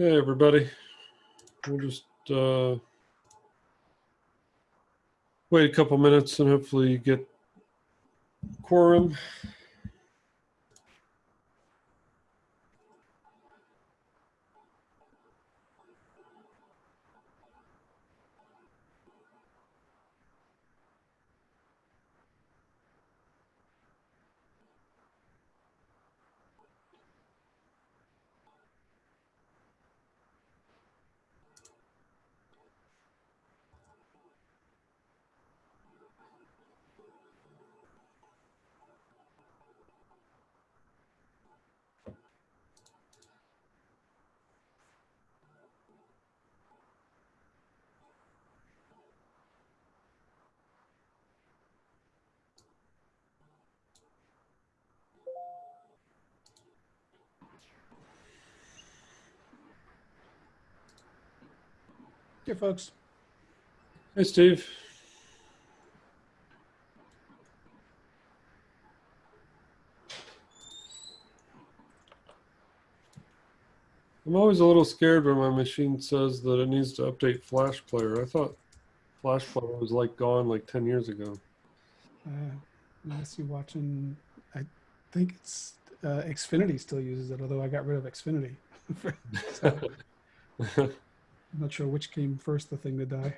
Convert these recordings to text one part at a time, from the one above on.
Hey, everybody. We'll just uh, wait a couple minutes and hopefully get quorum. Here, folks. Hey, Steve. I'm always a little scared when my machine says that it needs to update Flash Player. I thought Flash Player was like gone like 10 years ago. Uh, unless you're watching, I think it's uh, Xfinity still uses it, although I got rid of Xfinity. So, I'm not sure which came first, the thing to die.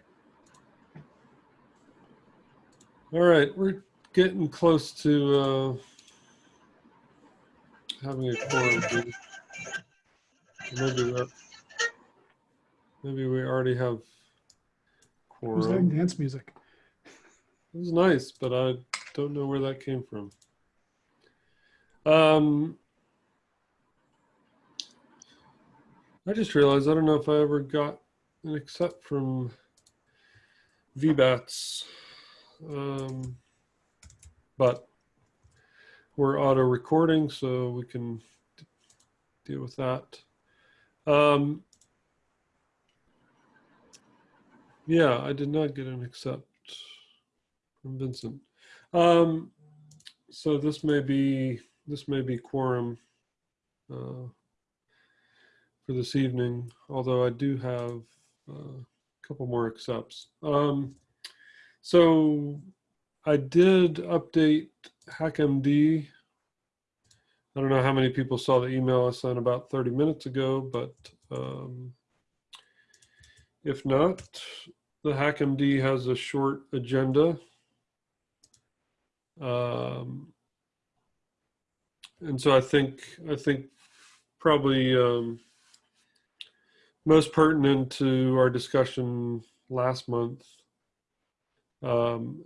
All right, we're getting close to uh, having a quorum. Maybe we maybe we already have Who's that dance music? It was nice, but I don't know where that came from. Um, I just realized I don't know if I ever got an accept from vbatts. Um, but we're auto recording, so we can deal with that. Um, yeah, I did not get an accept from Vincent. Um, so this may be this may be quorum uh, for this evening. Although I do have a couple more accepts. Um, so I did update HackMD. I don't know how many people saw the email I sent about 30 minutes ago, but um, if not, the HackMD has a short agenda. Um, and so I think I think probably um, most pertinent to our discussion last month. Um,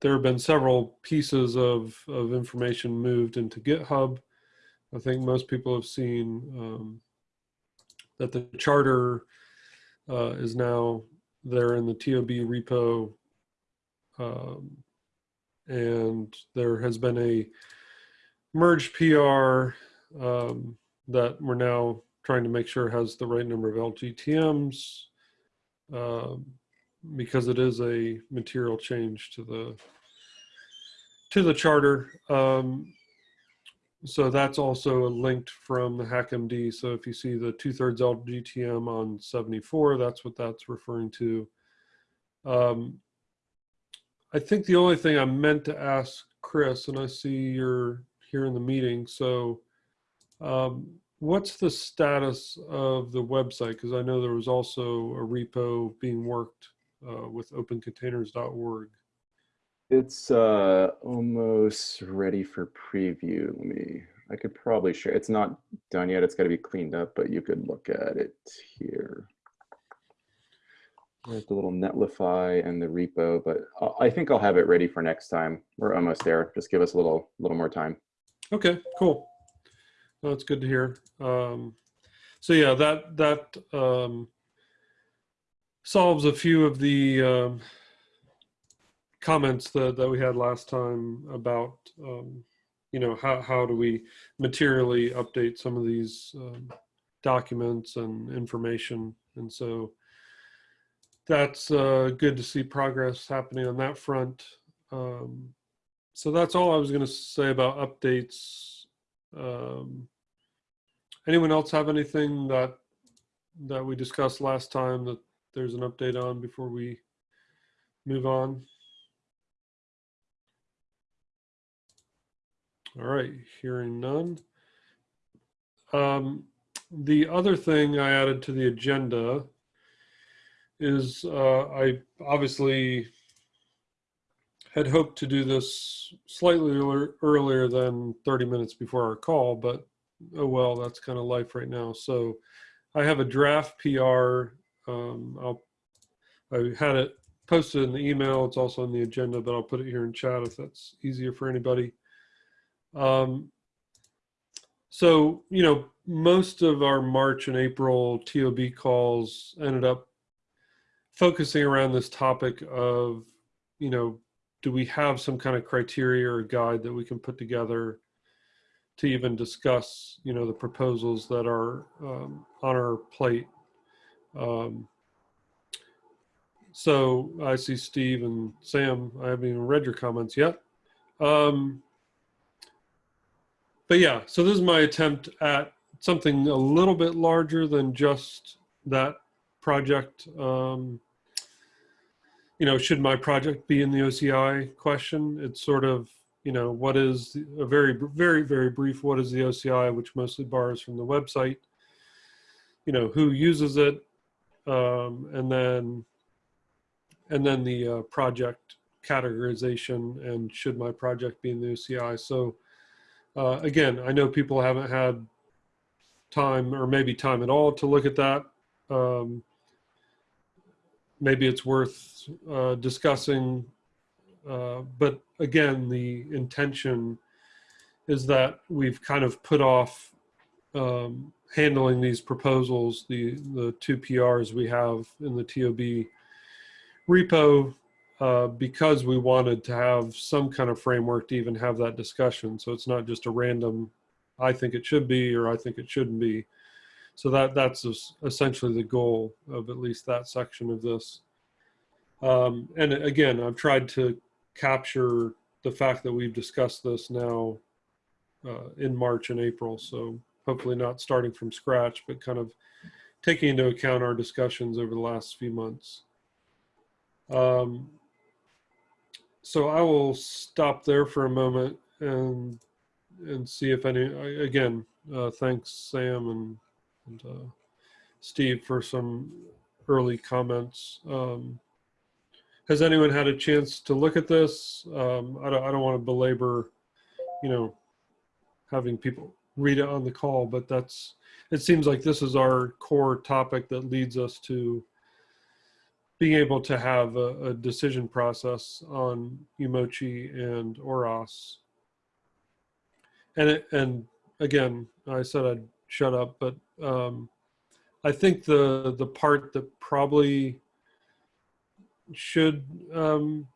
there have been several pieces of, of information moved into GitHub. I think most people have seen um, that the charter uh, is now there in the TOB repo. Um, and there has been a merge PR um, that we're now trying to make sure it has the right number of LGTMs um, because it is a material change to the to the charter. Um, so that's also linked from the HackMD. So if you see the two thirds LGTM on 74, that's what that's referring to. Um, I think the only thing I meant to ask Chris, and I see you're here in the meeting, so um, what's the status of the website? Because I know there was also a repo being worked uh, with opencontainers.org. It's uh, almost ready for preview. Let me, I could probably share. It's not done yet. It's got to be cleaned up, but you could look at it here. There's the little Netlify and the repo, but I'll- think I'll have it ready for next time. We're almost there. Just give us a little, little more time. Okay, cool. That's good to hear. Um, so yeah, that that um, solves a few of the um, comments that, that we had last time about um, you know how how do we materially update some of these um, documents and information, and so that's uh, good to see progress happening on that front. Um, so that's all I was going to say about updates. Um, anyone else have anything that that we discussed last time that there's an update on before we move on? All right, hearing none. Um, the other thing I added to the agenda is uh, I obviously had hoped to do this slightly earlier- than 30 minutes before our call, but oh well, that's kind of life right now. So I have a draft PR. Um, I'll, I had it posted in the email. It's also on the agenda, but I'll put it here in chat if that's easier for anybody. Um, so, you know, most of our March and April TOB calls ended up focusing around this topic of, you know, do we have some kind of criteria or guide that we can put together to even discuss, you know, the proposals that are um, on our plate? Um, so I see Steve and Sam. I haven't even read your comments yet. Um, but yeah, so this is my attempt at something a little bit larger than just that project. Um, you know, should my project be in the OCI question? It's sort of, you know, what is a very, very, very brief, what is the OCI, which mostly borrows from the website, you know, who uses it, um, and then, and then the uh, project categorization and should my project be in the OCI. So uh, again, I know people haven't had time or maybe time at all to look at that. Um, maybe it's worth uh, discussing. Uh, but again, the intention is that we've kind of put off um, handling these proposals, the, the two PRs we have in the TOB repo, uh, because we wanted to have some kind of framework to even have that discussion. So it's not just a random, I think it should be, or I think it shouldn't be. So that that's essentially the goal of at least that section of this. Um, and again, I've tried to capture the fact that we've discussed this now uh, in March and April. So hopefully not starting from scratch, but kind of taking into account our discussions over the last few months. Um, so I will stop there for a moment and and see if any. Again, uh, thanks Sam and, and uh, Steve for some early comments. Um, has anyone had a chance to look at this? Um, I don't. I don't want to belabor, you know, having people read it on the call, but that's. It seems like this is our core topic that leads us to being able to have a, a decision process on Umoci and ORAS. And it, and again, I said I'd shut up, but um, I think the the part that probably should um,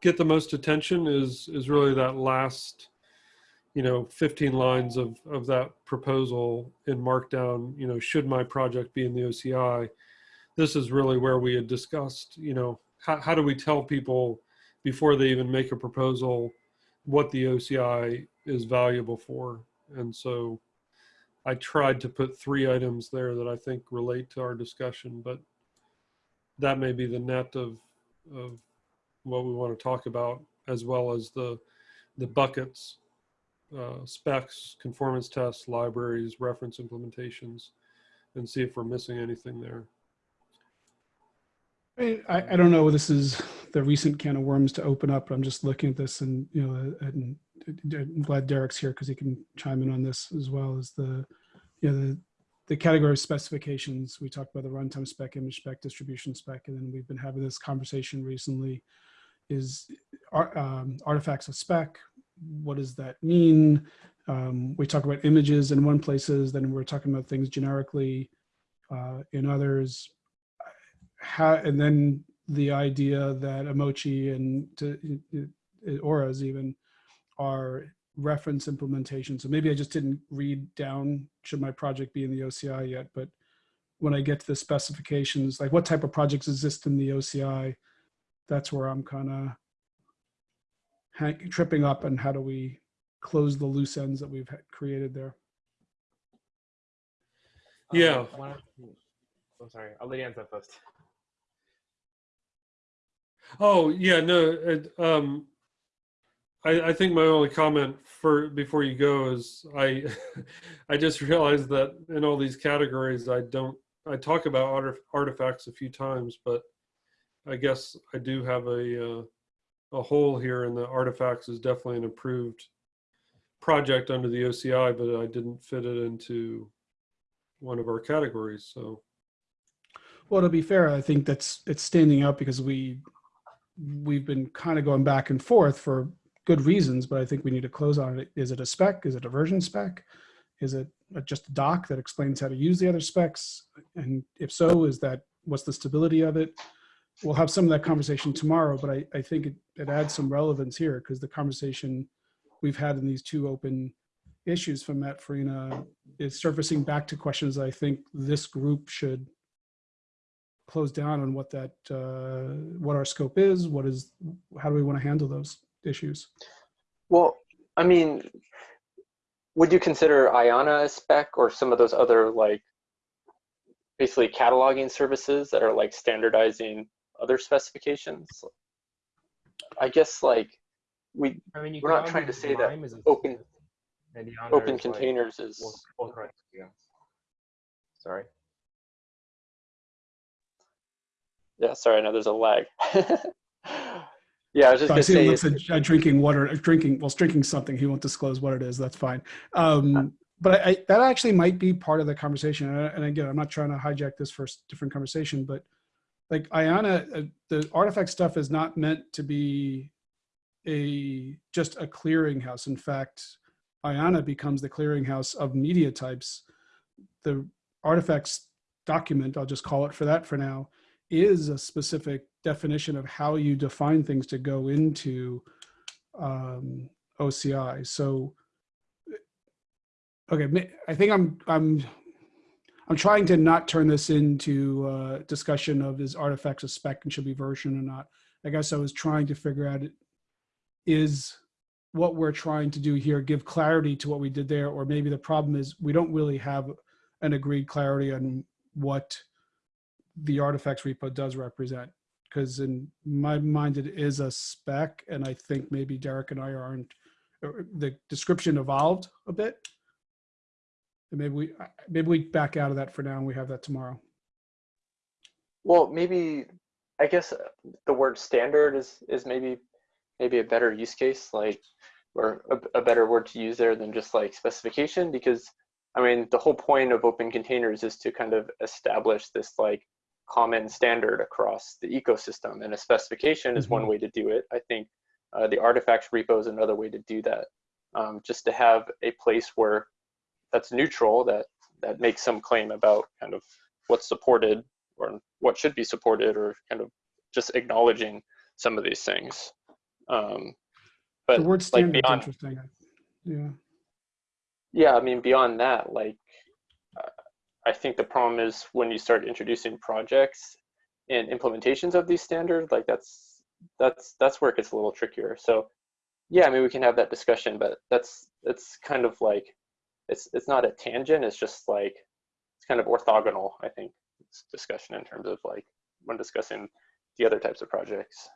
get the most attention is is really that last you know 15 lines of of that proposal in markdown you know should my project be in the oci this is really where we had discussed you know how, how do we tell people before they even make a proposal what the oci is valuable for? And so i tried to put three items there that i think relate to our discussion but that may be the net of of what we want to talk about as well as the the buckets uh, specs conformance tests libraries reference implementations and see if we're missing anything there I, I don't know. This is the recent can of worms to open up. I'm just looking at this, and you know, and I'm glad Derek's here because he can chime in on this as well as the, you know, the the category of specifications. We talked about the runtime spec, image spec, distribution spec, and then we've been having this conversation recently. Is um, artifacts of spec? What does that mean? Um, we talk about images in one places, then we're talking about things generically uh, in others how, and then the idea that Umoci and to, ORAS even are reference implementation. So maybe I just didn't read down should my project be in the OCI yet, but when I get to the specifications, like what type of projects exist in the OCI, that's where I'm kind of tripping up and how do we close the loose ends that we've created there. Yeah. Um, why I'm sorry. I'll let you answer first. Oh, yeah, no, it, um, I, I think my only comment for, before you go is I, I just realized that in all these categories, I don't, I talk about artifacts a few times, but I guess I do have a, uh, a hole here and the artifacts is definitely an approved project under the OCI, but I didn't fit it into one of our categories, so. Well, to be fair, I think that's it's standing out because we we've been kind of going back and forth for good reasons, but I think we need to close on it. Is it a spec? Is it a version spec? Is it just a doc that explains how to use the other specs? And if so, is that what's the stability of it? We'll have some of that conversation tomorrow, but I, I think it, it adds some relevance here because the conversation we've had in these two open issues from Matt Farina is surfacing back to questions I think this group should close down on what that, uh, what our scope is, what is, how do we want to handle those issues? Well, I mean, would you consider IANA a spec or some of those other like basically cataloging services that are like standardizing other specifications? I guess like we I mean, you We're not trying to say that Lime is a open- and open is, like, containers is all- all correct, yeah. Sorry. yeah. Sorry, I know there's a lag. yeah, I was just So gonna see say looks at uh, drinking water, drinking, well, drinking something. He won't disclose what it is. That's fine. Um, but I, that actually might be part of the conversation. And, again, I'm not trying to hijack this for a different conversation, but like IANA, uh, the artifact stuff is not meant to be a just a clearinghouse. In fact, IANA becomes the clearinghouse of media types. The artifacts document, I'll just call it for that for now, is a specific definition of how you define things to go into um, OCI. So, okay, I think I'm I'm I'm trying to not turn this into a discussion of is artifacts a spec and should be version or not. I guess I was trying to figure out is what we're trying to do here give clarity to what we did there, or maybe the problem is we don't really have an agreed clarity on what the artifacts repo does represent. Because in my mind, it is a spec, and I think maybe Derek and I aren't. The description evolved a bit. And maybe we maybe we back out of that for now, and we have that tomorrow. Well, maybe I guess the word standard is is maybe maybe a better use case, like or a, a better word to use there than just like specification, because I mean the whole point of open containers is to kind of establish this like common standard across the ecosystem, and a specification is one way to do it. I think uh, the artifacts repo is another way to do that. Um, just to have a place where that's neutral, that that makes some claim about kind of what's supported or what should be supported or kind of just acknowledging some of these things. Um, but the word standard is beyond, interesting. Yeah. yeah, I mean, beyond that, like, I think the problem is when you start introducing projects and implementations of these standards, like that's, that's, that's where it gets a little trickier. So yeah, I mean, we can have that discussion, but that's, it's kind of like, it's, it's not a tangent. It's just like, it's kind of orthogonal, I think, this discussion in terms of like, when discussing the other types of projects.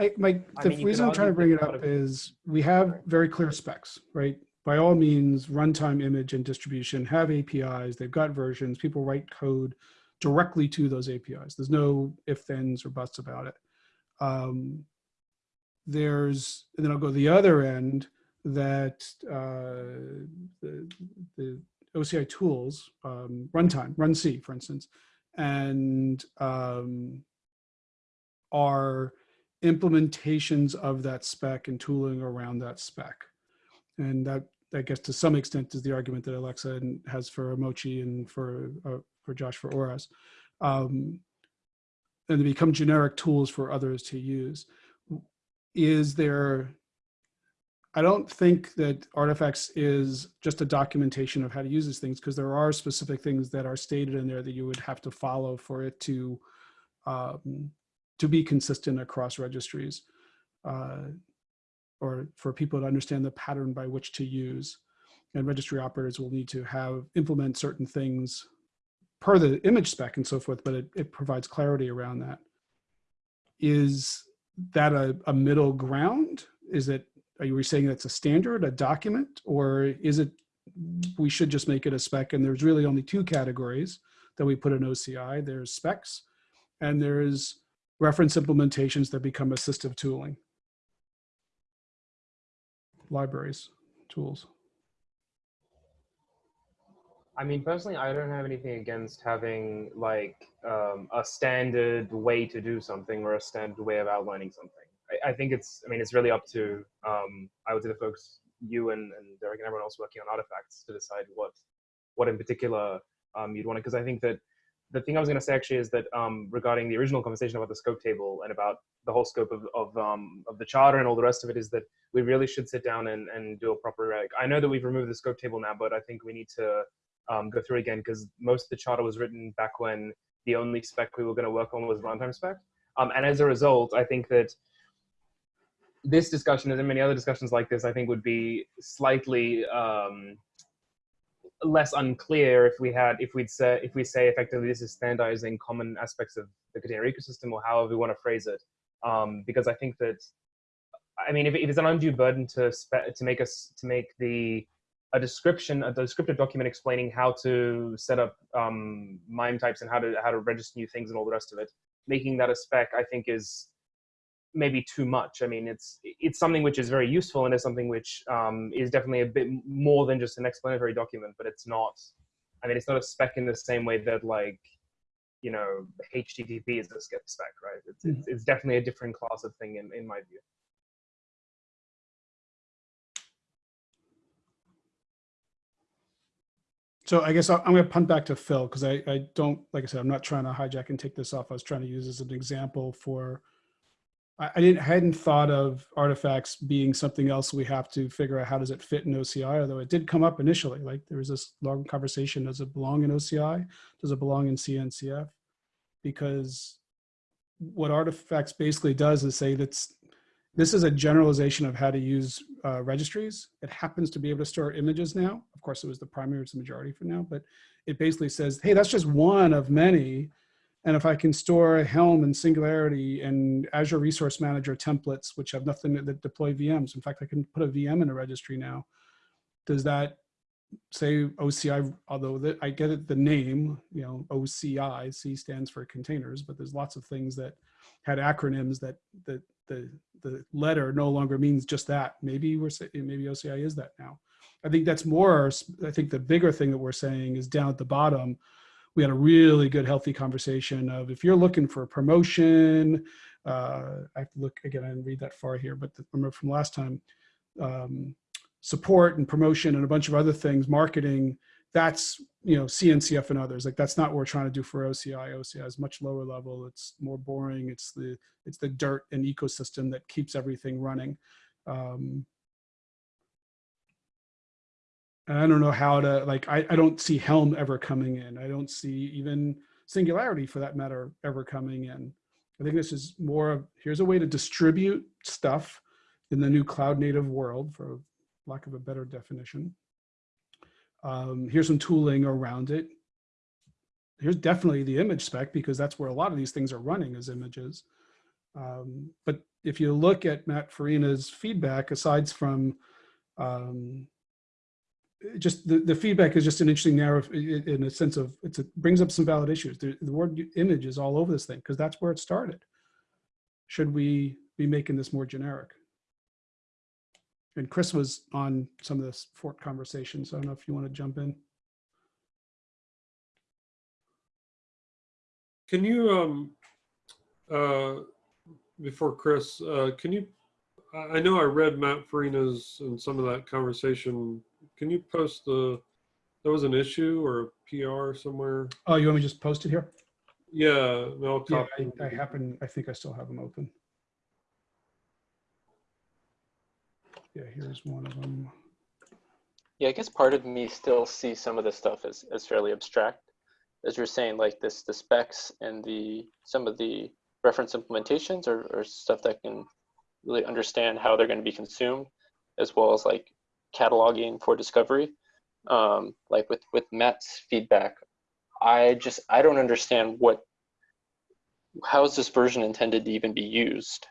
I, my, I the mean, reason I'm trying to bring it up of- is we have very clear specs, right? By all means, runtime image and distribution have APIs, they've got versions, people write code directly to those APIs. There's no if, thens, or buts about it. Um, there's, and then I'll go the other end that uh, the, the OCI tools, um, runtime, runc, for instance, and um, are implementations of that spec and tooling around that spec. And that, I guess, to some extent, is the argument that Aleksa has for Mochi and for uh, for Josh for Oras, um, and they become generic tools for others to use. Is there? I don't think that artifacts is just a documentation of how to use these things because there are specific things that are stated in there that you would have to follow for it to um, to be consistent across registries uh, or for people to understand the pattern by which to use. and registry operators will need to have implement certain things per the image spec and so forth, but it, it provides clarity around that. Is that a, a middle ground? Is it, are you saying that's a standard, a document, or is it, we should just make it a spec and there's really only two categories that we put in OCI. There's specs and there's reference implementations that become assistive tooling. Libraries, tools. I mean, personally, I don't have anything against having like um, a standard way to do something or a standard way of outlining something. I, I think it's, I mean, it's really up to, um, I would say the folks, you and, and Derek and everyone else working on artifacts to decide what, what in particular um, you'd want to, because I think that the thing I was going to say actually is that um, regarding the original conversation about the scope table and about the whole scope of, of, um, of the charter and all the rest of it is that we really should sit down and, and do a proper, like, I know that we've removed the scope table now, but I think we need to um, go through again because most of the charter was written back when the only spec we were going to work on was runtime spec. Um, and as a result, I think that this discussion and many other discussions like this, I think would be slightly um, less unclear if we had, if we'd say, if we say effectively this is standardizing common aspects of the container ecosystem or however we want to phrase it. Um, because I think that, I mean, if, if it's an undue burden to to make us to make the a description, a descriptive document explaining how to set up um, MIME types and how to how to register new things and all the rest of it. Making that a spec, I think, is maybe too much. I mean, it's it's something which is very useful and is something which um, is definitely a bit more than just an explanatory document. But it's not. I mean, it's not a spec in the same way that like you know HTTP is a spec, right? It's, Mhm. it's it's definitely a different class of thing in in my view. So I guess I'm going to punt back to Phil because I, I don't, like I said, I'm not trying to hijack and take this off. I was trying to use as an example for, I, didn't, hadn't thought of artifacts being something else we have to figure out how does it fit in OCI, although it did come up initially. Like there was this long conversation, does it belong in OCI? Does it belong in CNCF? Because what artifacts basically does is say that's, this is a generalization of how to use uh, registries. It happens to be able to store images now. Of course, it was the primary, it's the majority for now, but it basically says, hey, that's just one of many. And if I can store a Helm and Singularity and Azure Resource Manager templates, which have nothing that deploy VMs. In fact, I can put a VM in a registry now. Does that say OCI, although the, I get it, the name, you know, OCI, C stands for containers, but there's lots of things that had acronyms that, that the, the letter no longer means just that. Maybe we're saying, maybe OCI is that now. I think that's more, I think the bigger thing that we're saying is down at the bottom, we had a really good, healthy conversation of if you're looking for promotion, uh, I have to look again, I didn't read that far here, but the, remember from last time, um, support and promotion and a bunch of other things, marketing, that's, you know, CNCF and others. Like that's not what we're trying to do for OCI. OCI is much lower level. It's more boring. It's the, it's the dirt and ecosystem that keeps everything running. Um, and I don't know how to, like, I, I don't see Helm ever coming in. I don't see even Singularity for that matter ever coming in. I think this is more of, here's a way to distribute stuff in the new cloud native world for lack of a better definition. Um, here's some tooling around it. Here's definitely the image spec because that's where a lot of these things are running as images. Um, but if you look at Matt Farina's feedback, aside from um, just the, the feedback is just an interesting narrative in a sense of it's a, brings up some valid issues. The, the word image is all over this thing because that's where it started. Should we be making this more generic? And Chris was on some of this Fort conversation, so I don't know if you want to jump in. Can you, um, uh, before Chris, uh, can you, I know I read Matt Farina's and some of that conversation. Can you post the, there was an issue or a PR somewhere? Oh, you want me to just post it here? Yeah, no, Yeah. I, I happen, I think I still have them open. Yeah, here's one of them. Yeah, I guess part of me still sees some of this stuff as, as fairly abstract. As you're saying, like this, the specs and the some of the reference implementations are, are stuff that can really understand how they're going to be consumed, as well as like cataloging for discovery. um, like with with Matt's feedback, I just I don't understand what how is this version intended to even be used?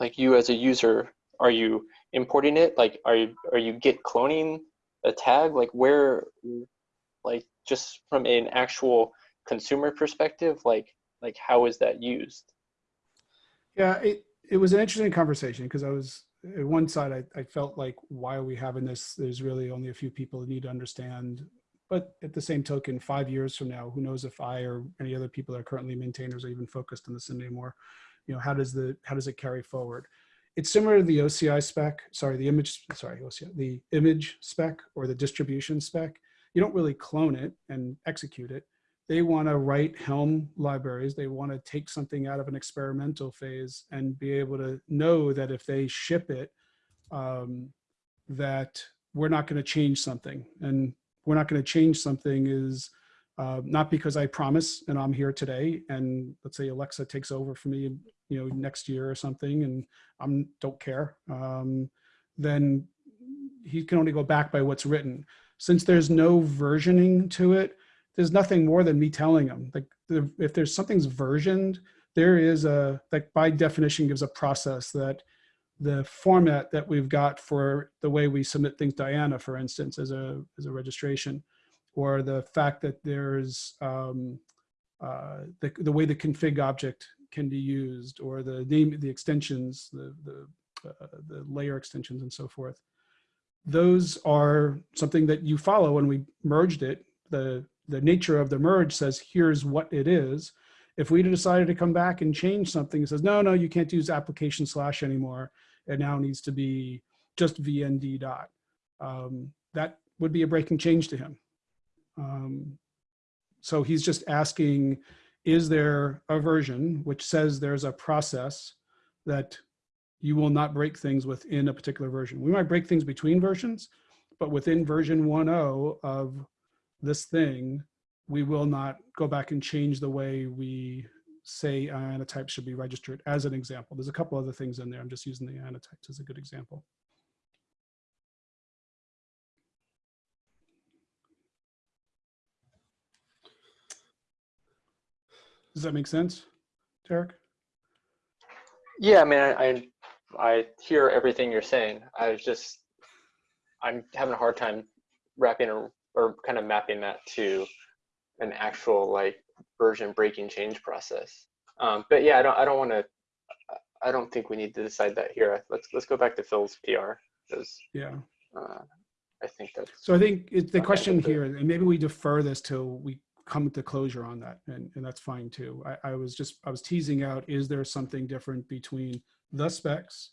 Like you as a user, are you importing it? Like are you are you git cloning a tag? Like where like just from an actual consumer perspective, like like how is that used? Yeah, it, it was an interesting conversation because I was at one side, I, I felt like, why are we having this? There's really only a few people that need to understand. But at the same token, five years from now, who knows if I or any other people that are currently maintainers are even focused on this anymore? You know, how does the how does it carry forward? It's similar to the OCI spec, sorry, the image, sorry, OCI, the image spec or the distribution spec. You don't really clone it and execute it they want to write Helm libraries. They want to take something out of an experimental phase and be able to know that if they ship it, um, that we're not going to change something. And we're not going to change something is uh, not because I promise and I'm here today and let's say Aleksa takes over for me, you know, next year or something and I'm don't care. Um, then he can only go back by what's written. Since there's no versioning to it, there's nothing more than me telling them. Like the, if there's something's versioned there is a like by definition gives a process that the format that we've got for the way we submit things diana for instance as a as a registration or the fact that there's um, uh, the, the way the config object can be used or the name the extensions the the, uh, the layer extensions and so forth those are something that you follow when we merged it the the nature of the merge says, here's what it is. If we decided to come back and change something, it says, no, no, you can't use application slash anymore. It now needs to be just VND dot. Um, that would be a breaking change to him. Um, so he's just asking, is there a version which says there's a process that you will not break things within a particular version. We might break things between versions, but within version 1.0 of this thing, we will not go back and change the way we say IANA types should be registered as an example. There's a couple other things in there. I'm just using the IANA types as a good example. Does that make sense, Derek? Yeah, I mean, I, I, I hear everything you're saying. I was just, I'm having a hard time wrapping or kind of mapping that to an actual like version breaking change process. Um, but yeah, I don't, I don't want to, I don't think we need to decide that here. Let's let's go back to Phil's PR because Yeah. uh, I think that's So I think it's the question here, and maybe we defer this till we come to closure on that, and, and that's fine too. I, I was just, I was teasing out, is there something different between the specs,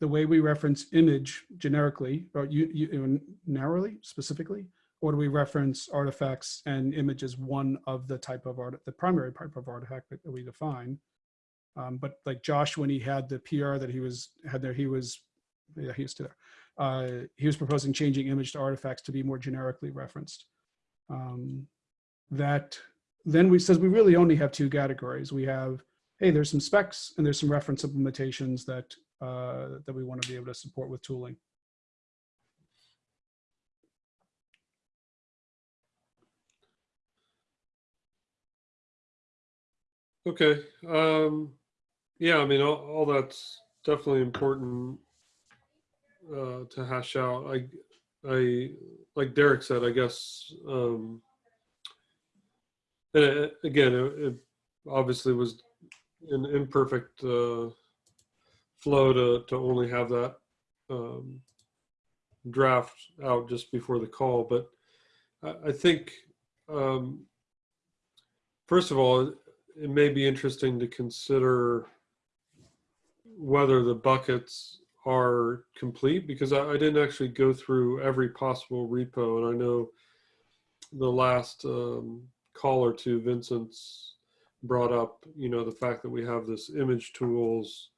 the way we reference image generically, or you, you narrowly, specifically, or do we reference artifacts and image as one of the type of art, the primary type of artifact that we define? Um, but like Josh, when he had the PR that he was had there, he was, yeah, he was there. Uh, he was proposing changing image to artifacts to be more generically referenced. Um, that then we says we really only have two categories. We have, hey, there's some specs and there's some reference implementations that uh, that we want to be able to support with tooling. Okay. Um, yeah, I mean, all, all that's definitely important uh, to hash out. I, I, like Derek said, I guess, um, and it, again, it, it obviously was an imperfect uh, flow to, to only have that um, draft out just before the call. But I, I think, um, first of all, it may be interesting to consider whether the buckets are complete because I, I, didn't actually go through every possible repo and I know the last um, call or two Vincent's brought up you know the fact that we have this image tools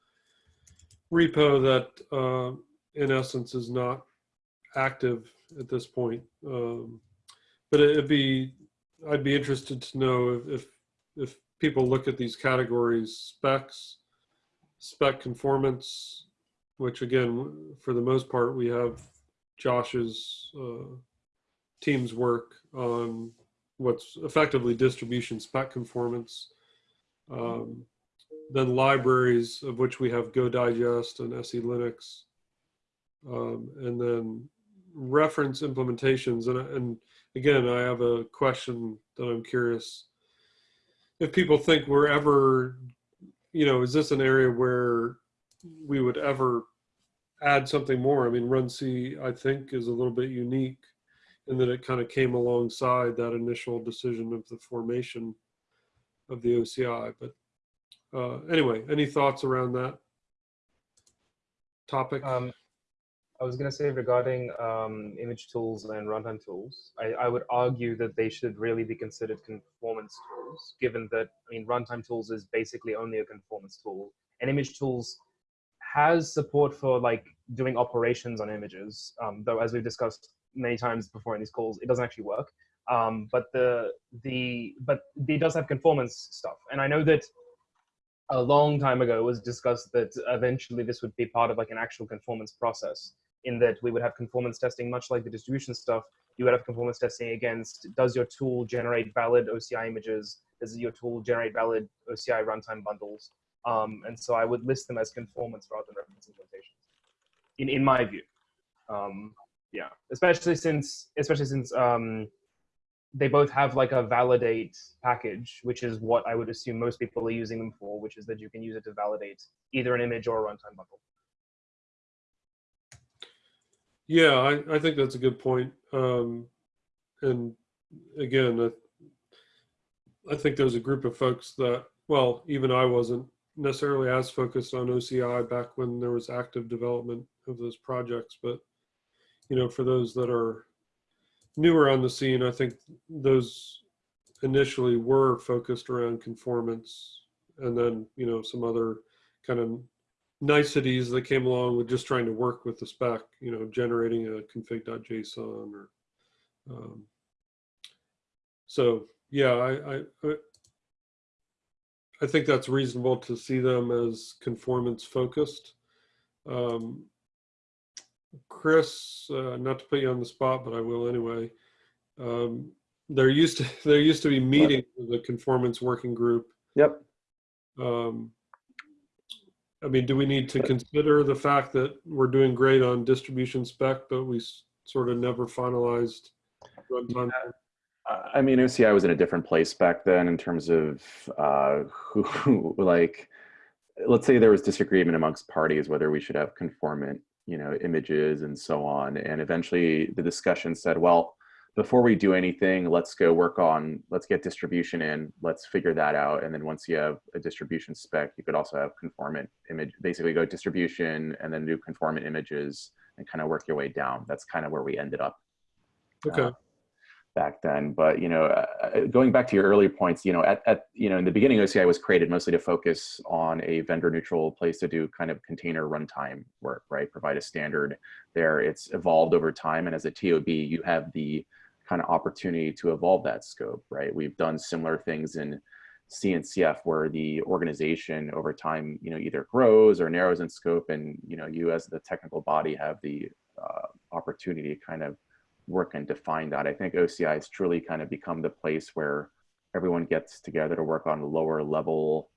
repo that uh, in essence is not active at this point um, but it'd be I'd be interested to know if, if if people look at these categories, specs, spec conformance, which again, for the most part, we have Josh's uh, team's work on what's effectively distribution spec conformance. Um, then libraries, of which we have Go Digest and SE Linux. Um, and then reference implementations. And, and again, I have a question that I'm curious if people think we're ever, you know, is this an area where we would ever add something more? I mean, runc, I think, is a little bit unique in that it kind of came alongside that initial decision of the formation of the OCI. But uh, anyway, any thoughts around that topic? Um, I was going to say regarding um, image tools and runtime tools, I, I would argue that they should really be considered conformance tools, given that, I mean, runtime tools is basically only a conformance tool, and image tools has support for like doing operations on images, um, though as we've discussed many times before in these calls, it doesn't actually work. Um, but the the but it does have conformance stuff, and I know that a long time ago it was discussed that eventually this would be part of like an actual conformance process in that we would have conformance testing much like the distribution stuff you would have conformance testing against does your tool generate valid oci images? Does your tool generate valid oci runtime bundles? Um, and so i would list them as conformance rather than reference implementations in, in my view. Um, yeah especially since especially since um, they both have like a validate package, which is what I would assume most people are using them for, which is that you can use it to validate either an image or a runtime bundle. Yeah, I, I think that's a good point. Um, and again, I, I think there's a group of folks that, well, even I wasn't necessarily as focused on OCI back when there was active development of those projects. But, you know, for those that are newer on the scene, I think those initially were focused around conformance and then, you know, some other kind of niceties that came along with just trying to work with the spec, you know, generating a config.json or, um, so yeah, I, I, I, I think that's reasonable to see them as conformance focused. Um, Chris, uh, not to put you on the spot, but I will anyway. Um, there used to there used to be meetings with the conformance working group. Yep. Um, I mean, do we need to consider the fact that we're doing great on distribution spec, but we sort of never finalized runtime? Uh, I mean, OCI was in a different place back then in terms of uh, who, who, like, let's say there was disagreement amongst parties whether we should have conformant, you know, images and so on. And eventually the discussion said, well, before we do anything, let's go work on, let's get distribution in, let's figure that out. And then once you have a distribution spec, you could also have conformant image, basically go distribution and then do conformant images and kind of work your way down. That's kind of where we ended up Okay, uh, back then. But you know, uh, going back to your earlier points, you know, at, at you know, in the beginning, OCI was created mostly to focus on a vendor-neutral place to do kind of container runtime work, right? Provide a standard there. It's evolved over time, and as a TOB, you have the kind of opportunity to evolve that scope, right? We've done similar things in CNCF where the organization over time, you know, either grows or narrows in scope, and you know, you as the technical body have the uh, opportunity to kind of work and define that. I think OCI has truly kind of become the place where everyone gets together to work on lower level,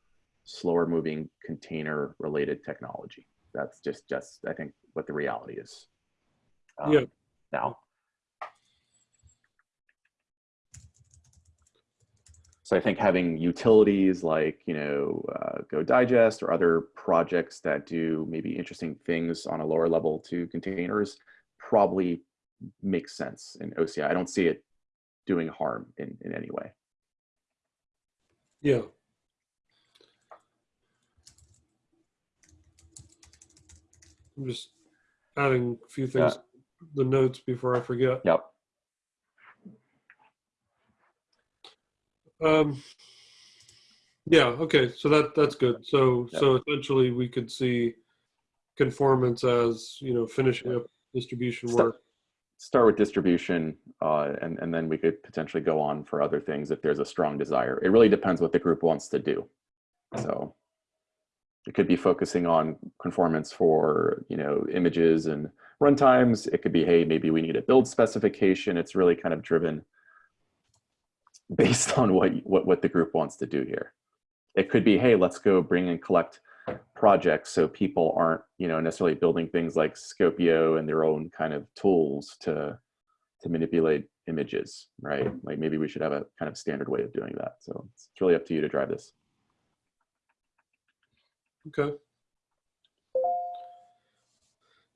slower moving container related technology. That's just, just I think what the reality is. um, Yeah. Now. So I think having utilities like, you know, uh, Go Digest or other projects that do maybe interesting things on a lower level to containers probably makes sense in OCI. I don't see it doing harm in, in any way. yeah. I'm just adding a few things, the notes before I forget. Yep. Um, yeah, okay, so that, that's good. So, so essentially we could see conformance as, you know, finishing up distribution Start- work. Start with distribution, uh, and, and then we could potentially go on for other things if there's a strong desire. It really depends what the group wants to do. So, it could be focusing on conformance for you know images and runtimes. It could be hey maybe we need a build specification. It's really kind of driven based on what what what the group wants to do here. It could be hey let's go bring and collect projects so people aren't you know necessarily building things like Skopeo and their own kind of tools to to manipulate images, right? Like maybe we should have a kind of standard way of doing that. So it's really up to you to drive this. Okay.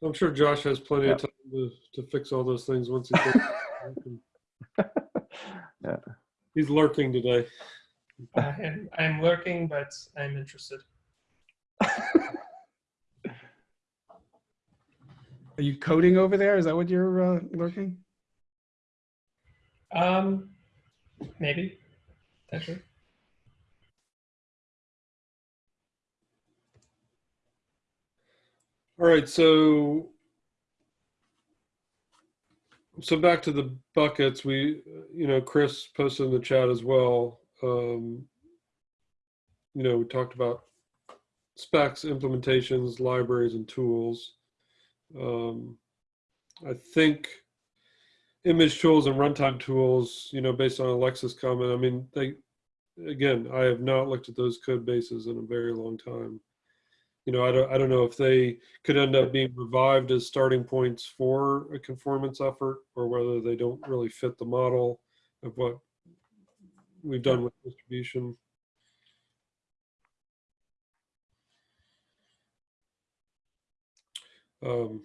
I'm sure Josh has plenty of time to, to fix all those things once he gets. Yeah. He's lurking today. I'm, I'm lurking, but I'm interested. Are you coding over there? Is that what you're uh, lurking? Um, maybe, potentially. All right, so so back to the buckets. We, you know, Chris posted in the chat as well. Um, you know, we talked about specs, implementations, libraries, and tools. Um, I think image tools and runtime tools, you know, based on Aleksa's comment, I mean, they, again, I have not looked at those code bases in a very long time. You know, I don't, I don't know if they could end up being revived as starting points for a conformance effort or whether they don't really fit the model of what we've done with distribution. Um,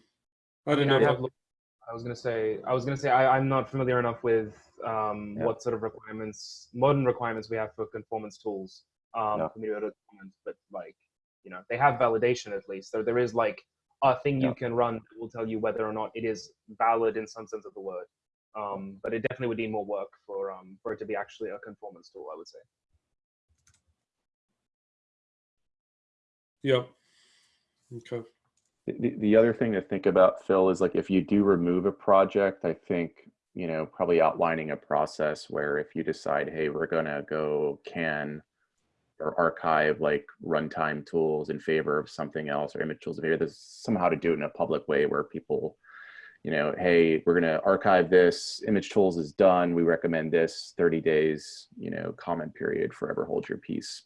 I didn't Yeah, know. I have I was gonna say, I was gonna say, I, I'm not familiar enough with um, Yeah. what sort of requirements, modern requirements we have for conformance tools um, Yeah. for me to comment. But like, you know, they have validation at least. So there is like a thing Yeah. you can run that will tell you whether or not it is valid in some sense of the word. Um, but it definitely would need more work for um, for it to be actually a conformance tool. I would say. Yep. Okay. The, the other thing to think about, Phil, is like if you do remove a project, I think, you know, probably outlining a process where if you decide, hey, we're going to go can or archive like runtime tools in favor of something else or image tools in there's somehow to do it in a public way where people, you know, hey, we're going to archive this, image tools is done, we recommend this 30 days, you know, comment period, forever hold your peace,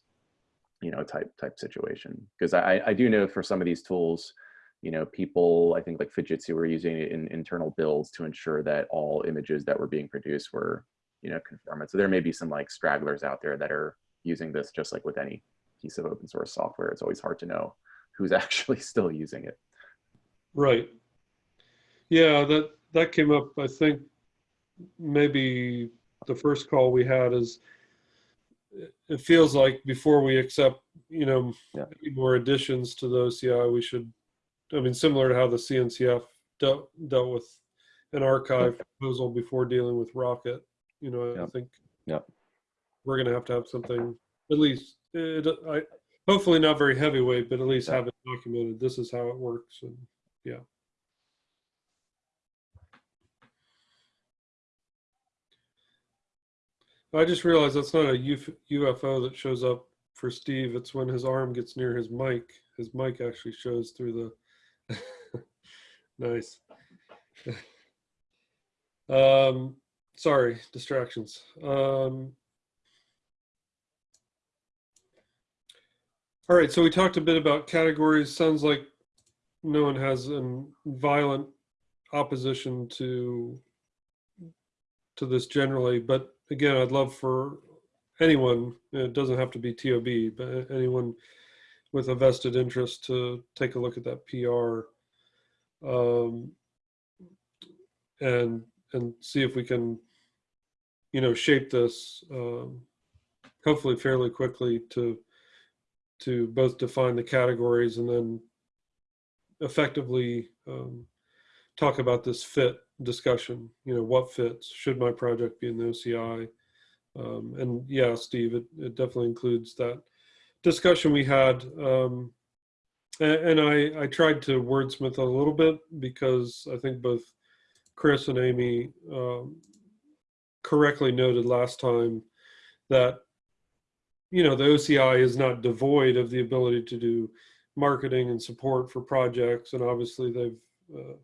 you know, type type situation. Because I, I do know for some of these tools, you know, people, I think like Fujitsu were using it in internal builds to ensure that all images that were being produced were, you know, conformant. So there may be some like stragglers out there that are using this just like with any piece of open source software. It's always hard to know who's actually still using it. Right. Yeah, that that came up. I think maybe the first call we had is it- feels like before we accept, you know, Yeah. more additions to the OCI, we should. I mean, similar to how the CNCF dealt dealt with an archive proposal before dealing with Rocket. You know, I think Yep. we're going to have to have something at least. It, I hopefully not very heavyweight, but at least have it documented. This is how it works, and yeah. I just realized that's not a UFO that shows up for Steve. It's when his arm gets near his mic. His mic actually shows through the. nice. um, sorry, distractions. Um, all right, so we talked a bit about categories. Sounds like no one has a violent opposition to to this generally, but again, I'd love for anyone, it doesn't have to be TOB, but anyone with a vested interest to take a look at that PR um, and and see if we can, you know, shape this um, hopefully fairly quickly to to both define the categories and then effectively um, talk about this fit discussion. You know, what fits? Should my project be in the OCI? Um, and yeah, Steve, it, it definitely includes that discussion we had. Um, and, and I, I tried to wordsmith a little bit because I think both Chris and Amy um, correctly noted last time that you know, the OCI is not devoid of the ability to do marketing and support for projects. And obviously they've uh,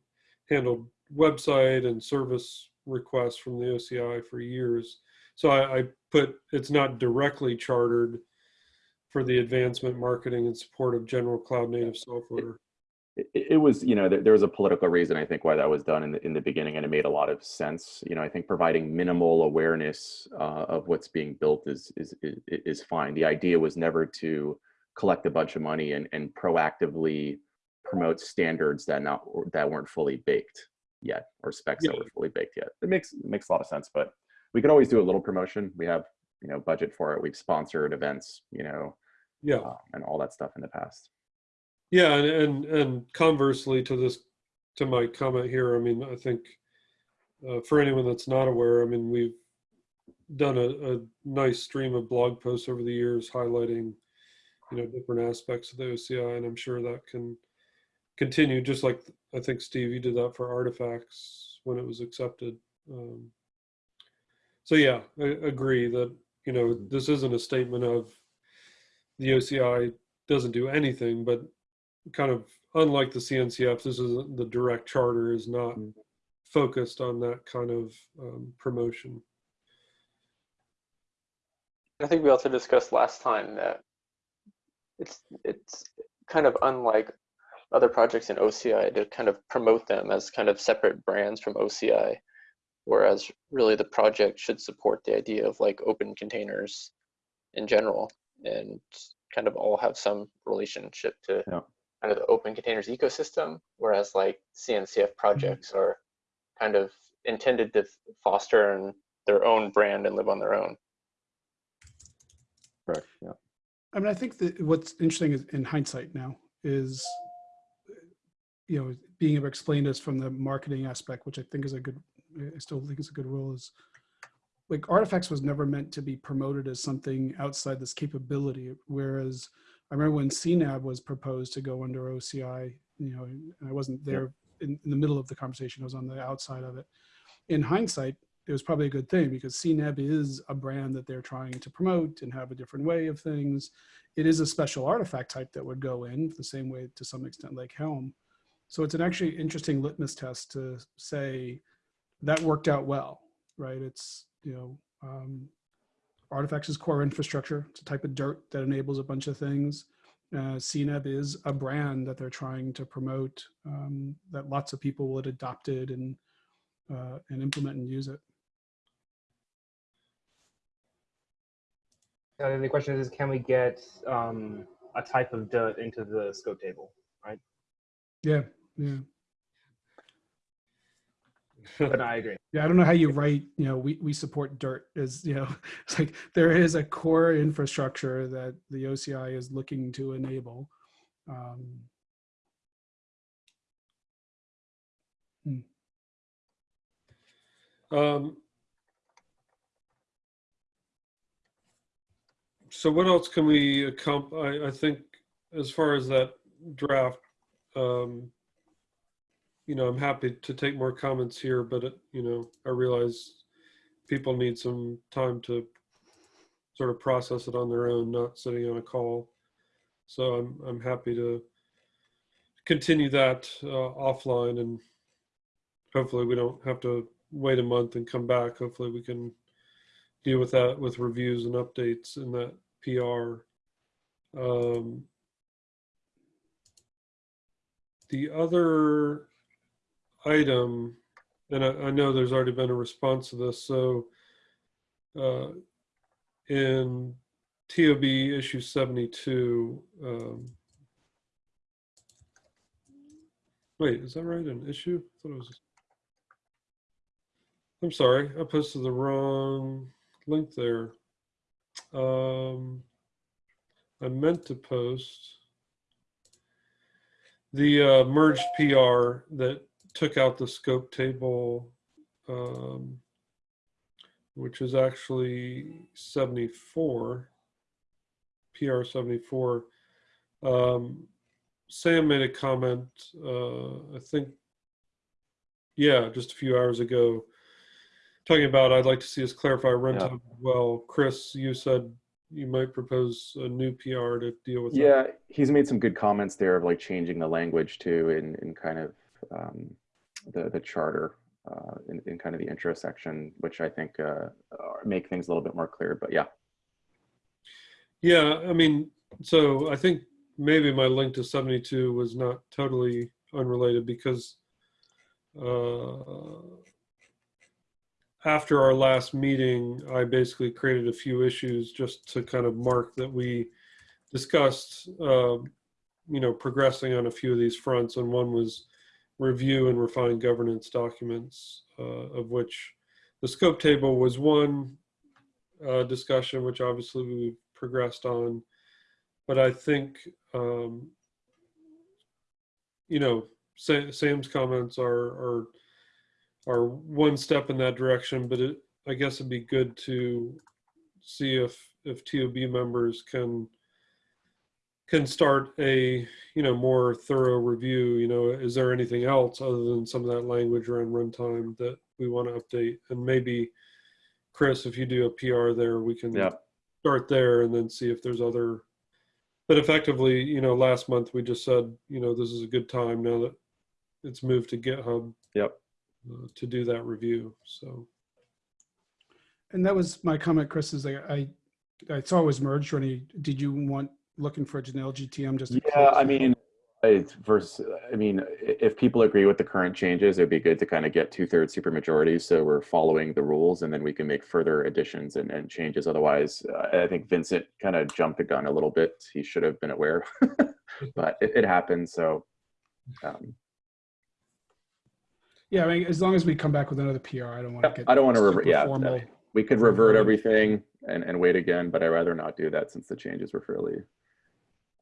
handled website and service requests from the OCI for years. So I, I put, it's not directly chartered for the advancement, marketing, and support of general cloud native software. It, it was you know there, there was a political reason i think why that was done in the in the beginning and it made a lot of sense. You know i think providing minimal awareness uh, of what's being built is, is is is fine. The idea was never to collect a bunch of money and, and proactively promote standards that not that weren't fully baked yet or specs that were fully baked yet. It makes it makes a lot of sense but we could always do a little promotion. We have you know budget for it. We've sponsored events you know Yeah. uh, and all that stuff in the past Yeah, and, and and conversely to this, to my comment here, I mean, I think uh, for anyone that's not aware, I mean, we've done a, a nice stream of blog posts over the years highlighting, you know, different aspects of the OCI, and I'm sure that can continue. Just like I think Steve, you did that for artifacts when it was accepted. Um, so yeah, I agree that you know this isn't a statement of the OCI doesn't do anything, but kind of unlike the CNCF, this is the direct charter is not Mm. focused on that kind of um, promotion. I think we also discussed last time that it's it's kind of unlike other projects in OCI to kind of promote them as kind of separate brands from OCI, whereas really the project should support the idea of like open containers in general and kind of all have some relationship to Yeah. Kind of the open containers ecosystem, whereas like CNCF projects mm-hmm. are kind of intended to foster and their own brand and live on their own. correct yeah I mean, I think that what's interesting is in hindsight now is, you know, being able to explain this from the marketing aspect, which I think is a good, I still think is a good rule is like artifacts was never meant to be promoted as something outside this capability. Whereas I remember when CNAB was proposed to go under OCI, you know, and I wasn't there in, in the middle of the conversation, I was on the outside of it. In hindsight, it was probably a good thing because CNAB is a brand that they're trying to promote and have a different way of things. It is a special artifact type that would go in the same way to some extent like Helm. So it's an actually interesting litmus test to say that worked out well, right? It's, you know, um, artifacts is core infrastructure. It's a type of dirt that enables a bunch of things. Uh, CNAB is a brand that they're trying to promote um, that lots of people would adopt it and uh, and implement and use it. Uh, the question is, can we get um, a type of dirt into the scope table? Right? Yeah, yeah, But I agree. yeah. I don't know how you write. You know, we we support dirt as you know. It's like there is a core infrastructure that the OCI is looking to enable. Um, Um, so what else can we accomplish? I, I think as far as that draft, um, you know, I'm happy to take more comments here, but it, you know, I realize people need some time to sort of process it on their own, not sitting on a call. So I'm, I'm happy to continue that uh, offline and hopefully we don't have to wait a month and come back. Hopefully we can deal with that with reviews and updates in that PR. Um, the other item, and I, I know there's already been a response to this, so uh, in TOB issue 72, um, wait, is that right? An issue? I thought it was. I'm sorry, I posted the wrong link there. Um, I meant to post the uh, merged PR that took out the scope table, um, which is actually 74, PR 74. Um, Sam made a comment, uh, I think, yeah, just a few hours ago, talking about I'd like to see us clarify runtime as well. Chris, you said you might propose a new PR to deal with that. Yeah, he's made some good comments there of like changing the language too in, in kind of um, the, the charter uh, in, in kind of the intro section, which I think uh, uh, make things a little bit more clear. But yeah, Yeah, I mean, so I think maybe my link to 72 was not totally unrelated because uh, after our last meeting, I basically created a few issues just to kind of mark that we discussed, um, you know, progressing on a few of these fronts. And one was review and refine governance documents, uh, of which the scope table was one uh, discussion, which obviously we've progressed on. But I think, um, you know, Sa- Sam's comments are, are are one step in that direction, but it, I guess it'd be good to see if, if TOB members can, can start a, you know, more thorough review, you know, is there anything else other than some of that language around runtime that we want to update? And maybe, Chris, if you do a PR there, we can yeah, start there and then see if there's other, but effectively, you know, last month we just said, you know, this is a good time now that it's moved to GitHub yep. uh, to do that review. So And that was my comment, Chris, is like, I, I saw it was merged, Rennie. Did you want, looking for a Janelle GTM just? to Yeah, I mean, it's versus, I mean, if people agree with the current changes, it'd be good to kind of get two thirds supermajority. So we're following the rules and then we can make further additions and, and changes. Otherwise, I think Vincent kind of jumped the gun a little bit. He should have been aware, but it, it happens. So, um, Yeah, I mean, as long as we come back with another PR, I don't want to get. I don't wanna revert- yeah, formal. we could revert everything and, and wait again, but I'd rather not do that since the changes were fairly,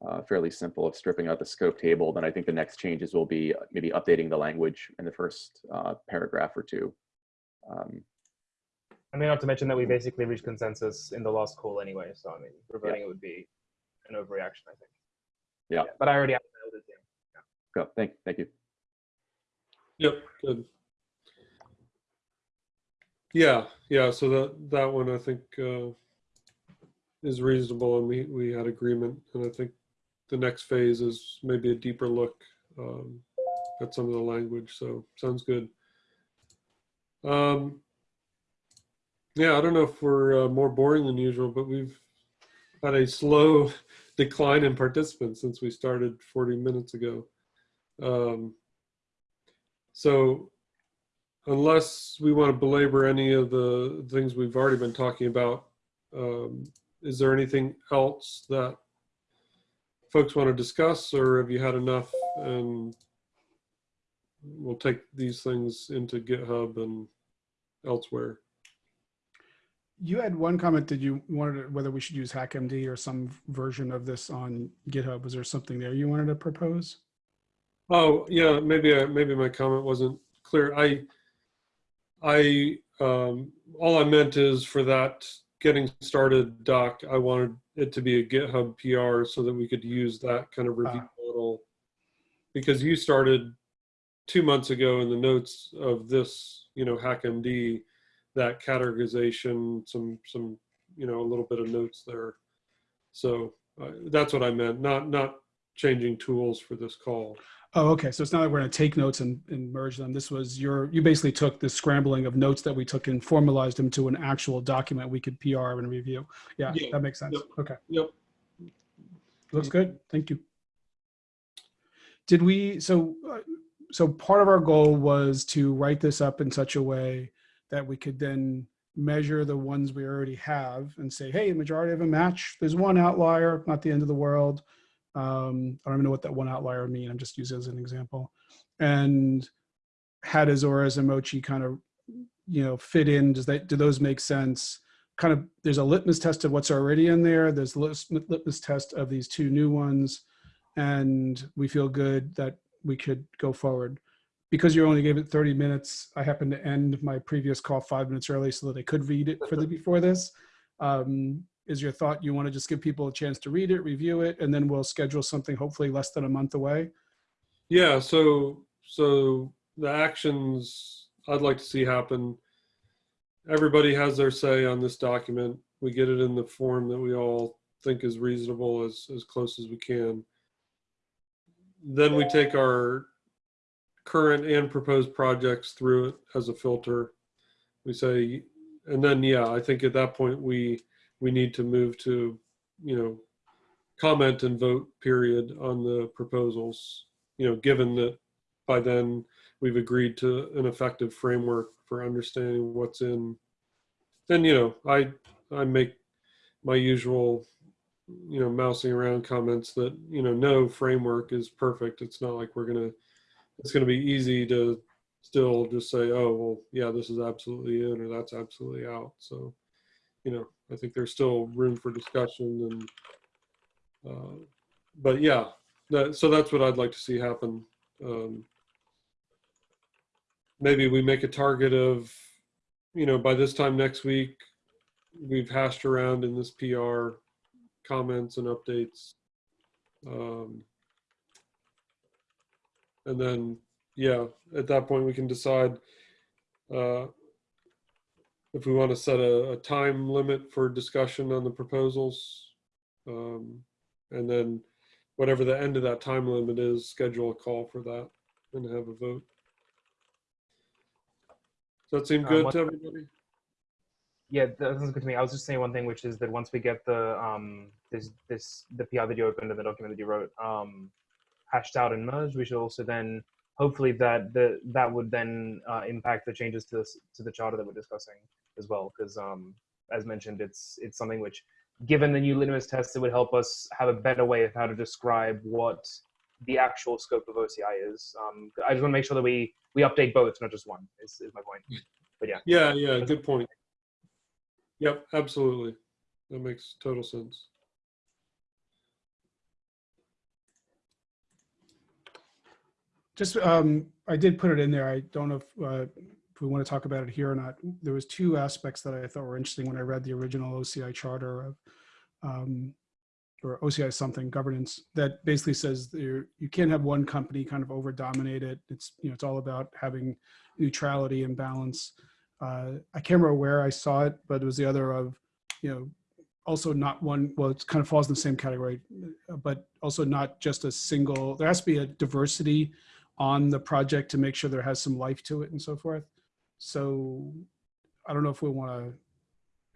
uh, fairly simple of stripping out the scope table. Then I think the next changes will be maybe updating the language in the first uh, paragraph or two. Um, I mean, not to mention that we basically reached consensus in the last call anyway. So I mean, reverting it would be an overreaction, I think. Yeah. But I already emailed it to him. go, thank, thank you. Yep, good. Yeah, yeah, so that, that one I think uh, is reasonable and we, we had agreement. And I think the next phase is maybe a deeper look um, at some of the language, so sounds good. Um, Yeah, I don't know if we're uh, more boring than usual, but we've had a slow decline in participants since we started 40 minutes ago. Um, so unless we want to belabor any of the things we've already been talking about, um, is there anything else that folks want to discuss or have you had enough and we'll take these things into GitHub and elsewhere? You had one comment that you wanted, to- whether we should use HackMD or some version of this on GitHub. Was there something there you wanted to propose? Oh, yeah, maybe, I- maybe my comment wasn't clear. I, I, um, all I meant is for that getting started doc, I wanted it to be a GitHub PR so that we could use that kind of review Ah. model. Because you started two months ago in the notes of this, you know, HackMD, that categorization, some, some, you know, a little bit of notes there. So uh, that's what I meant, not, not changing tools for this call. Oh, okay. So it's not like we're going to take notes and, and merge them. This was your, you basically took the scrambling of notes that we took and formalized them to an actual document we could PR and review. Yeah, Yeah. that makes sense. Yep. Okay. Yep. Looks good. Thank you. Did we, so, uh, so part of our goal was to write this up in such a way that we could then measure the ones we already have and say, hey, the majority of them match. There's one outlier, not the end of the world. Um, I don't even know what that one outlier would mean. I'm just using it as an example. And how does ORAS umoci kind of, you know, fit in? Does that, do those make sense? Kind of, there's a litmus test of what's already in there. There's a litmus test of these two new ones. And we feel good that we could go forward. Because you only gave it 30 minutes, I happened to end my previous call five minutes early so that I could read it for the before this. Um, is your thought you want to just give people a chance to read it, review it, and then we'll schedule something hopefully less than a month away? Yeah, so so the actions I'd like to see happen. Everybody has their say on this document. we get it in the form that we all think is reasonable as, as close as we can. Then we take our current and proposed projects through it as a filter. We say, and then, yeah, I think at that point, we, we need to move to, you know, comment and vote period on the proposals, you know, given that by then we've agreed to an effective framework for understanding what's in. Then, you know, I, I make my usual, you know, mousing around comments that, you know, no framework is perfect. It's not like we're going to, it's going to be easy to still just say, oh, well, yeah, this is absolutely in or that's absolutely out. So, you know, I think there's still room for discussion and, uh, but yeah, that, so that's what I'd like to see happen. Um, maybe we make a target of, you know, by this time next week, we've hashed around in this PR comments and updates. Um, and then, yeah, at that point we can decide uh, if we want to set a, a time limit for discussion on the proposals. Um, and then whatever the end of that time limit is, schedule a call for that and have a vote. Does that seem Um, good what- to everybody? Yeah, that sounds good to me. I was just saying one thing, which is that once we get the um this this the PR that you opened and the document that you wrote um hashed out and merged, we should also then hopefully that the that would then uh, impact the changes to this to the charter that we're discussing as well, because um as mentioned, it's it's something which, given the new litmus test, it would help us have a better way of how to describe what the actual scope of OCI is. Um, I just want to make sure that we we update both, not just one. Is is my point. But yeah. Yeah, yeah, good point. Yep, absolutely. That makes total sense. Just, um, I did put it in there. I don't know if, uh, we want to talk about it here or not. There was two aspects that I thought were interesting when I read the original OCI charter of, um, or OCI something governance that basically says you can't have one company kind of over dominate it. It's, you know, it's all about having neutrality and balance. Uh, I can't remember where I saw it, but it was the other of, you know, also not one, well, it kind of falls in the same category, uh, but also not just a single, there has to be a diversity on the project to make sure there has some life to it and so forth. So I don't know if we want to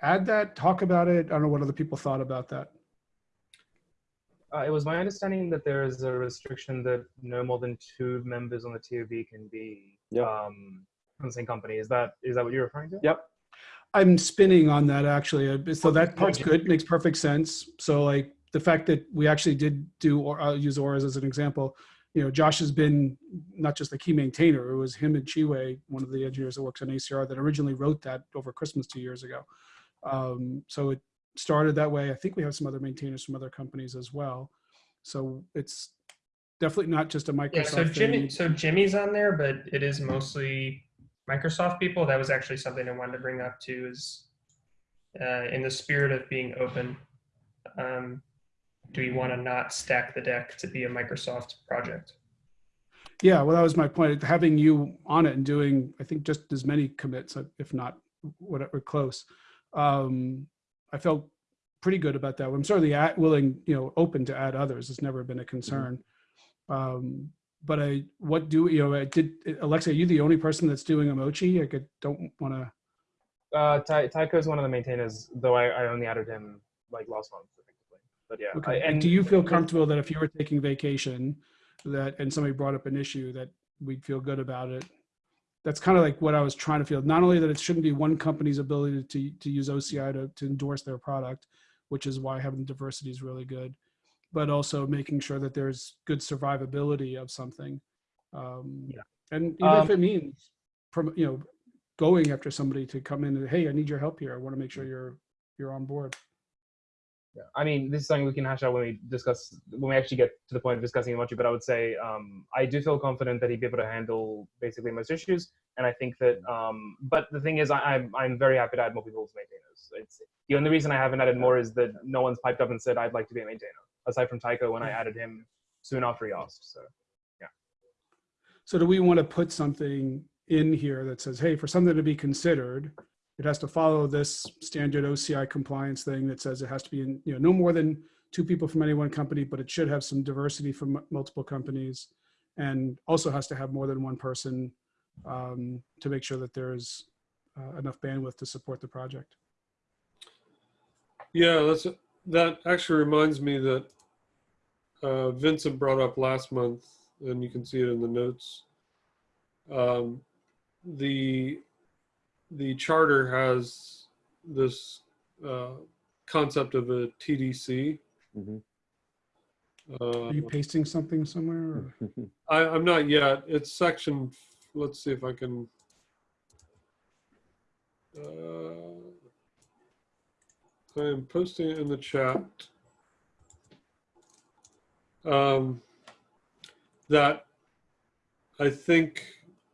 add that, talk about it. I don't know what other people thought about that. Uh, it was my understanding that there is a restriction that no more than two members on the TOB can be Yep. um, from the same company. Is that is that what you're referring to? Yep. I'm spinning on that actually. Uh, So that part's good, makes perfect sense. So like the fact that we actually did do, or I'll use ORAS as an example. You know, Josh has been not just the key maintainer, it was him and Shiwei, one of the engineers that works on ACR that originally wrote that over Christmas two years ago. Um, so it started that way. I think we have some other maintainers from other companies as well. So it's definitely not just a Microsoft Yeah, so thing. Jimmy, so Jimmy's on there, but it is mostly Microsoft people. That was actually something I wanted to bring up too. Is uh, in the spirit of being open, um, do we want to not stack the deck to be a Microsoft project? Yeah, well, that was my point. Having you on it and doing, I think, just as many commits, if not whatever, close. Um, I felt pretty good about that. I'm certainly at, willing, you know, open to add others. It's never been a concern. Um, but I, what do you know? I did Aleksa? Are you the only person that's doing umoci? I could, don't want to. Uh, Ty- Tycho is one of the maintainers, though I, I only added him like last month, effectively. But yeah. Okay. I, and do you feel comfortable that if you were taking vacation, that and somebody brought up an issue that we'd feel good about it? That's kind of like what I was trying to feel. Not only that it shouldn't be one company's ability to to use OCI to to endorse their product, which is why having diversity is really good, but also making sure that there's good survivability of something. Um, Yeah. And even if Um, it means, from you know, going after somebody to come in and hey, I need your help here. I want to make sure you're you're on board. Yeah. I mean, this is something we can hash out when we discuss when we actually get to the point of discussing umoci. But I would say um, I do feel confident that he'd be able to handle basically most issues, and I think that. Um, but the thing is, I, I'm I'm very happy to add more people as maintainers. It's the only reason I haven't added more is that no one's piped up and said I'd like to be a maintainer, aside from Tycho when I added him soon after he asked. So yeah. So do we want to put something in here that says, hey, for something to be considered, it has to follow this standard OCI compliance thing that says it has to be in, you know, no more than two people from any one company, but it should have some diversity from multiple companies. And also has to have more than one person um, to make sure that there's uh, enough bandwidth to support the project. Yeah, that's that actually reminds me that uh, Vincent brought up last month, and you can see it in the notes. Um, the the charter has this uh, concept of a TDC. Mhm. Uh, Are you pasting something somewhere? Or? I, I'm not yet. It's section. Let's see if I can. Uh, I am posting it in the chat. Um, that I think,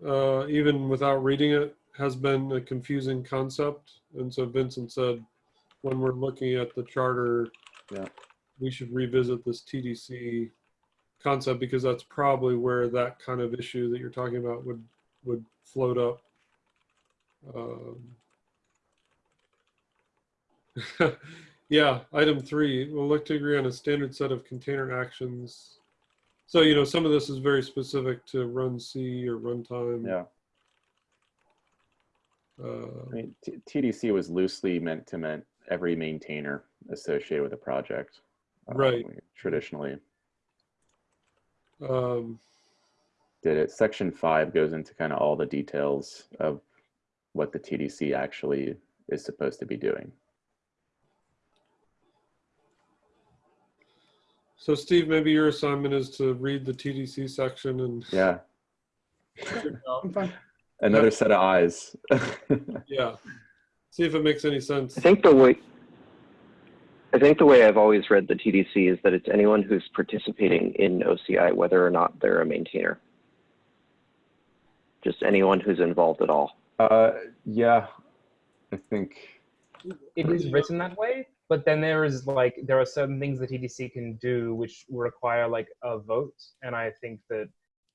uh, even without reading it, has been a confusing concept. And so Vincent said, when we're looking at the charter, Yeah. we should revisit this TDC concept because that's probably where that kind of issue that you're talking about would would float up. Um, yeah, item three, we'll look to agree on a standard set of container actions. So, you know, some of this is very specific to runc or runtime. Yeah. Uh, I mean, T- TDC was loosely meant to meant every maintainer associated with a project. uh, Right. Traditionally um, did it. Section five goes into kind of all the details of what the TDC actually is supposed to be doing. so, Steve, maybe your assignment is to read the TDC section and Yeah. Figure it out. I'm fine. Another set of eyes. yeah, see if it makes any sense. I think the way I think the way I've always read the TDC is that it's anyone who's participating in OCI, whether or not they're a maintainer. Just anyone who's involved at all. uh, yeah, I think. it is written that way but then there is like there are certain things that TDC can do which require like a vote and i think that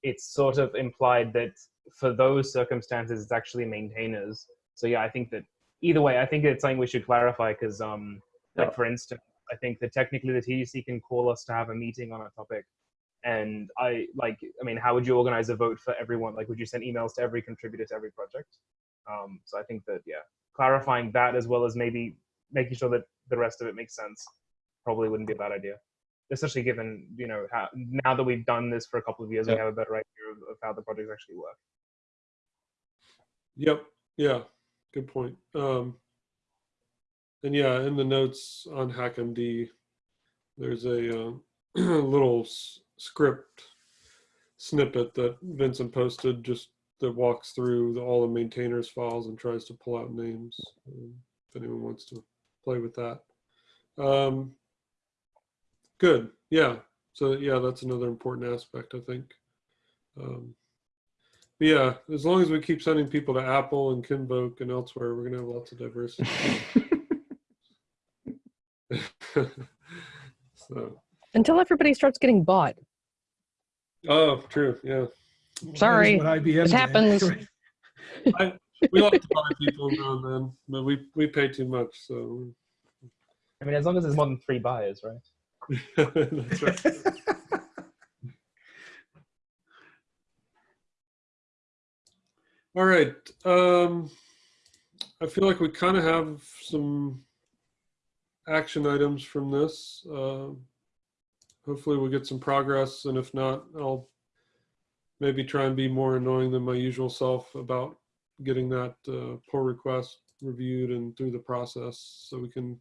it's sort of implied that for those circumstances it's actually maintainers. So yeah i think that either way i think it's something we should clarify because um like for instance i think that technically the tdc can call us to have a meeting on a topic. And i like i mean how would you organize a vote for everyone? Like would you send emails to every contributor to every project? Um so i think that yeah clarifying that as well as maybe making sure that the rest of it makes sense probably wouldn't be a bad idea especially given you know how now that we've done this for a couple of years we have a better idea of, of how the projects actually work Yep. Yeah. Good point. Um, and yeah, in the notes on HackMD, there's a uh, little s- script snippet that Vincent posted just that walks through the, all the maintainers files and tries to pull out names. Um, if anyone wants to play with that. Um, good. Yeah. So yeah, that's another important aspect, I think. Um, yeah, as long as we keep sending people to Apple and Kinvolk and elsewhere, we're gonna have lots of diversity. so, until everybody starts getting bought. oh, true, yeah. Sorry, is what IBM it happens. Right. We like to buy people now and then, but we we pay too much, so i mean as long as there's more than three buyers right that's right. All right. Um, I feel like we kind of have some action items from this. Uh, hopefully, we'll get some progress, and if not, I'll maybe try and be more annoying than my usual self about getting that uh, pull request reviewed and through the process, so we can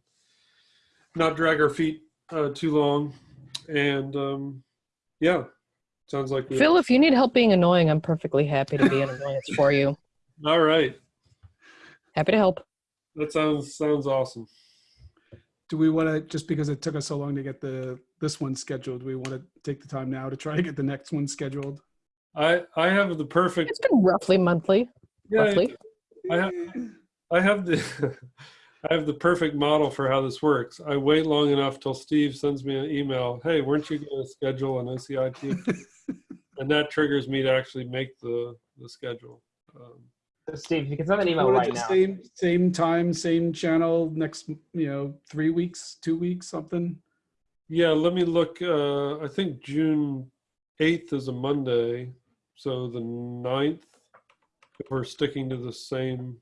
not drag our feet uh, too long. And um, yeah, sounds like we. Phil, if you need help being annoying, I'm perfectly happy to be an annoyance for you. All right, Happy to help. that sounds sounds awesome. Do we want to, just because it took us so long to get the, this one scheduled, do we want to take the time now to try to get the next one scheduled? I I have the perfect. It's been roughly monthly. Yeah, roughly. I have I have the I have the perfect model for how this works. I wait long enough till Steve sends me an email. Hey, weren't you going to schedule an OCIT? and that triggers me to actually make the the schedule. Um, Steve, you can send an email right now. Same, same time, same channel, next, you know, three weeks, two weeks, something. Yeah, let me look. Uh, I think June 8th is a Monday. So the 9th, if we're sticking to the same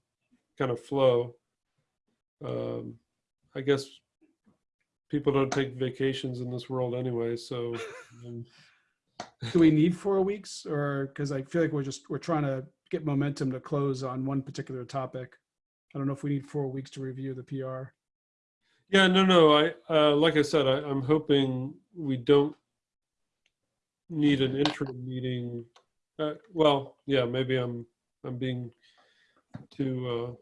kind of flow. Um, I guess people don't take vacations in this world anyway. So um, Do we need four weeks or, because I feel like we're just, we're trying to get momentum to close on one particular topic. I don't know if we need four weeks to review the PR. yeah, no, no. I uh, like I said, I, I'm hoping we don't need an interim meeting. Uh, well, yeah, maybe I'm I'm being too uh, uh,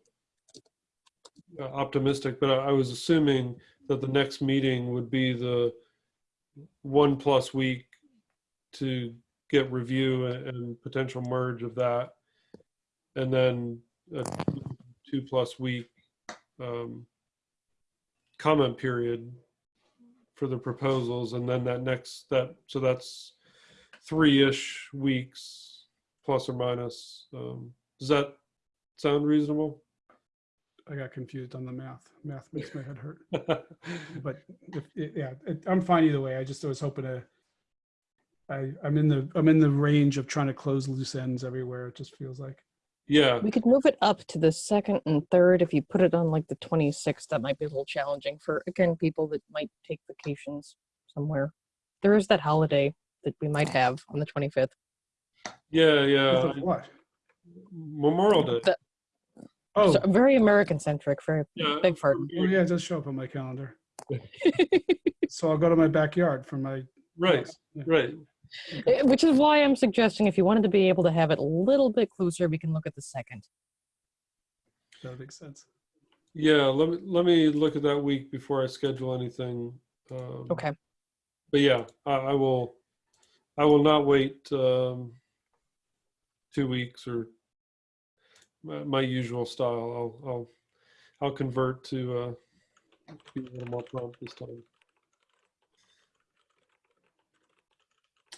optimistic, but I, was assuming that the next meeting would be the one plus week to get review and, and potential merge of that, and then a two plus week um, comment period for the proposals, and then that next that so that's three-ish weeks plus or minus. Um, does that sound reasonable? I got confused on the math. Math makes my head hurt. But if, yeah, it- I'm fine either way. I just I was hoping to, I, I'm in the, I'm in the range of trying to close loose ends everywhere. It just feels like. yeah, We could move it up to the second and third. If you put it on like the 26th, that might be a little challenging for, again, people that might take vacations somewhere. There is that holiday that we might have on the 25th. yeah, yeah. What? Memorial Day. The- Oh, So very American centric, very Yeah. big pardon. oh yeah, it does show up on my calendar. So I'll go to my backyard for my. Right, Yeah. right. Eh, Which is why I'm suggesting if you wanted to be able to have it a little bit closer, we can look at the second. That makes sense. Yeah, let me let me look at that week before I schedule anything. Um, Okay. But yeah, I, I will. I will not wait um, two weeks or my, my usual style. I'll I'll I'll convert to uh, be a little more prompt this time.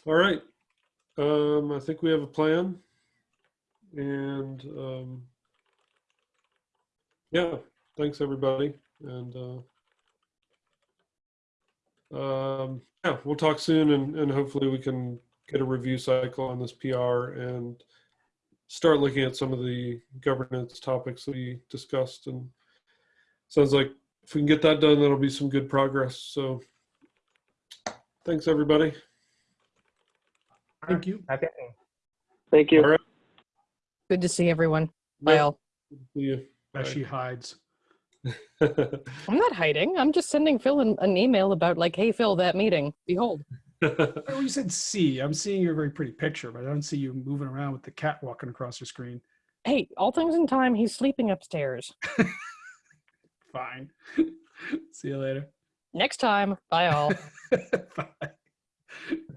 All right. Um, I think we have a plan, and um, yeah, thanks everybody, and. Uh, um, yeah, we'll talk soon and, and hopefully we can get a review cycle on this PR and start looking at some of the governance topics that we discussed. And sounds like if we can get that done, that'll be some good progress. So thanks, everybody. Thank you. Happy. Thank you. All right. Good to see everyone. Bye Yeah, all. see you. As she hides. I'm not hiding. I'm just sending Phil an, an email about like, hey Phil, that meeting. Behold. You said see. I'm seeing your very pretty picture, but I don't see you moving around with the cat walking across your screen. Hey, all things in time, he's sleeping upstairs. Fine. see you later. Next time. Bye all. Bye.